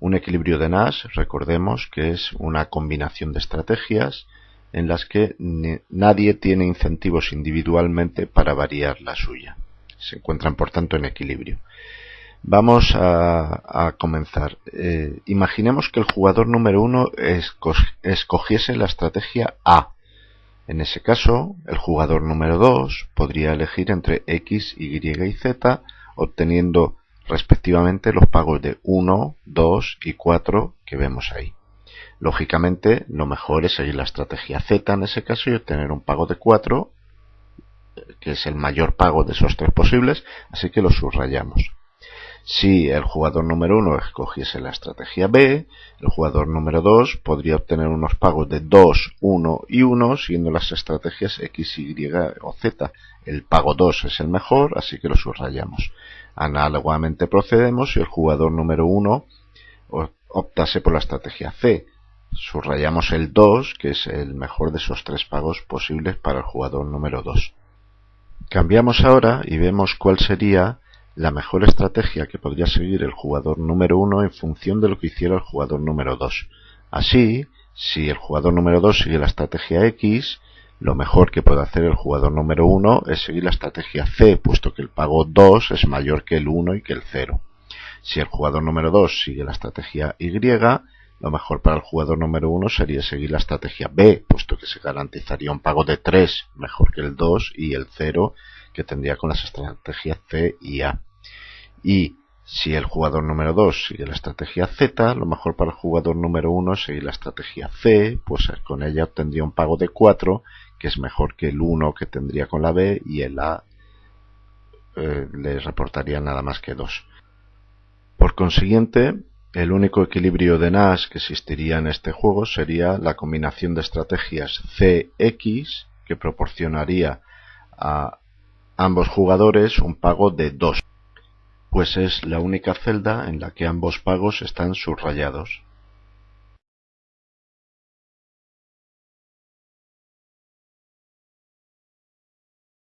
Un equilibrio de Nash, recordemos que es una combinación de estrategias en las que nadie tiene incentivos individualmente para variar la suya. Se encuentran, por tanto, en equilibrio. Vamos a, comenzar. Eh, imaginemos que el jugador número uno escogiese la estrategia A. En ese caso, el jugador número 2 podría elegir entre X, Y y Z, obteniendo respectivamente los pagos de 1, 2 y 4 que vemos ahí. Lógicamente, lo mejor es seguir la estrategia Z en ese caso y obtener un pago de 4, que es el mayor pago de esos tres posibles, así que lo subrayamos. Si el jugador número 1 escogiese la estrategia B, el jugador número 2 podría obtener unos pagos de 2, 1 y 1, siendo las estrategias X, Y o Z. El pago 2 es el mejor, así que lo subrayamos. Análogamente procedemos si el jugador número 1 optase por la estrategia C. Subrayamos el 2, que es el mejor de esos tres pagos posibles para el jugador número 2. Cambiamos ahora y vemos cuál sería la mejor estrategia que podría seguir el jugador número 1 en función de lo que hiciera el jugador número 2. Así, si el jugador número 2 sigue la estrategia X, lo mejor que puede hacer el jugador número 1 es seguir la estrategia C, puesto que el pago 2 es mayor que el 1 y que el 0. Si el jugador número 2 sigue la estrategia Y, lo mejor para el jugador número 1 sería seguir la estrategia B, puesto que se garantizaría un pago de 3, mejor que el 2 y el 0 que tendría con las estrategias C y A. Y si el jugador número 2 sigue la estrategia Z, lo mejor para el jugador número 1 es seguir la estrategia C, pues con ella obtendría un pago de 4, que es mejor que el 1 que tendría con la B, y el A eh, le reportaría nada más que 2. Por consiguiente, el único equilibrio de Nash que existiría en este juego sería la combinación de estrategias CX, que proporcionaría a ambos jugadores un pago de 2 pues es la única celda en la que ambos pagos están subrayados.